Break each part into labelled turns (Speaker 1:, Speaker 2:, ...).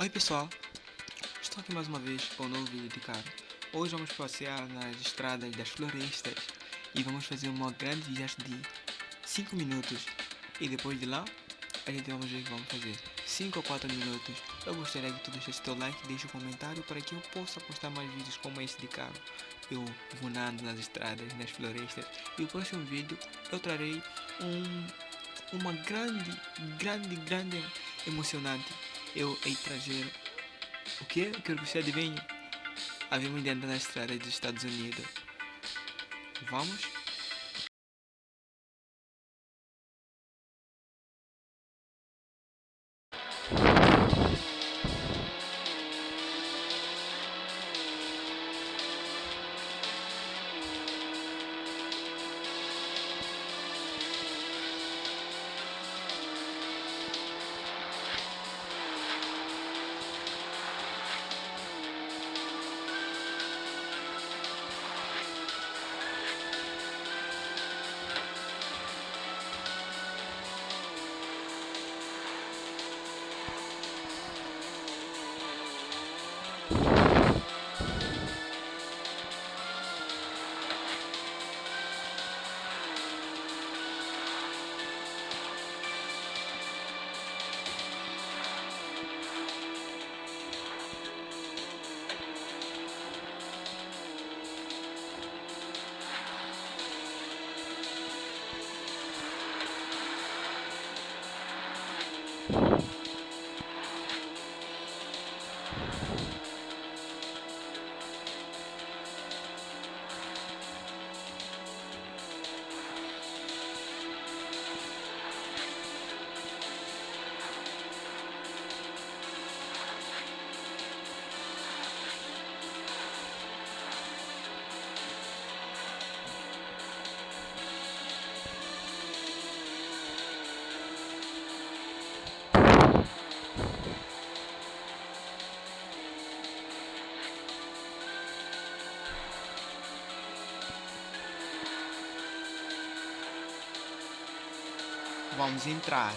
Speaker 1: Oi pessoal, estou aqui mais uma vez com um novo vídeo de cara. Hoje vamos passear nas estradas das florestas e vamos fazer uma grande viagem de 5 minutos. E depois de lá, a gente vamos ver o que vamos fazer. 5 ou 4 minutos. Eu gostaria que tu deixasse teu like e deixe um comentário para que eu possa postar mais vídeos como esse de carro. Eu voando nas estradas, nas florestas. E o próximo vídeo eu trarei um, uma grande, grande, grande emocionante eu hei trazer o que? Eu quero que você adivinhe. Havemos dentro na estrada dos Estados Unidos. Vamos? Vamos entrar.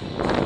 Speaker 2: Bye.